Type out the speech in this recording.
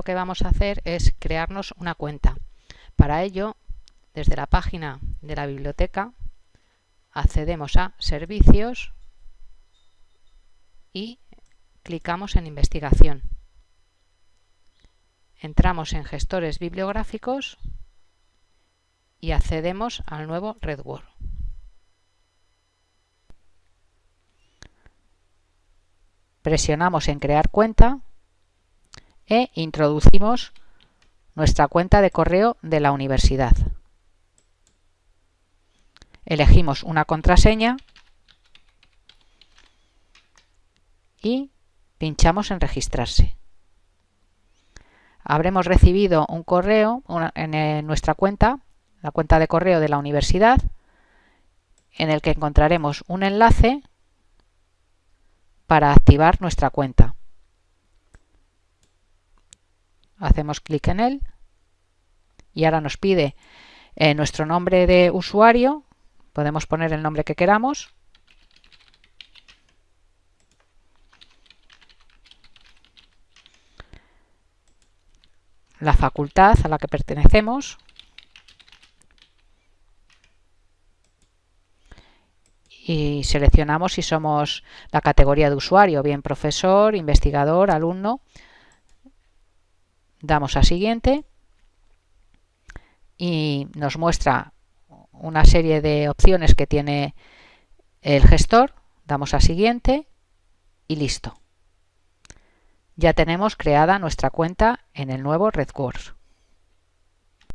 que vamos a hacer es crearnos una cuenta. Para ello, desde la página de la biblioteca, accedemos a Servicios y clicamos en Investigación. Entramos en Gestores bibliográficos y accedemos al nuevo RedWord. Presionamos en Crear cuenta e introducimos nuestra cuenta de correo de la universidad. Elegimos una contraseña y pinchamos en registrarse. Habremos recibido un correo en eh, nuestra cuenta, la cuenta de correo de la universidad, en el que encontraremos un enlace para activar nuestra cuenta. Hacemos clic en él y ahora nos pide eh, nuestro nombre de usuario, podemos poner el nombre que queramos. La facultad a la que pertenecemos. Y seleccionamos si somos la categoría de usuario, bien profesor, investigador, alumno. Damos a siguiente y nos muestra una serie de opciones que tiene el gestor. Damos a siguiente y listo ya tenemos creada nuestra cuenta en el nuevo RedCourse.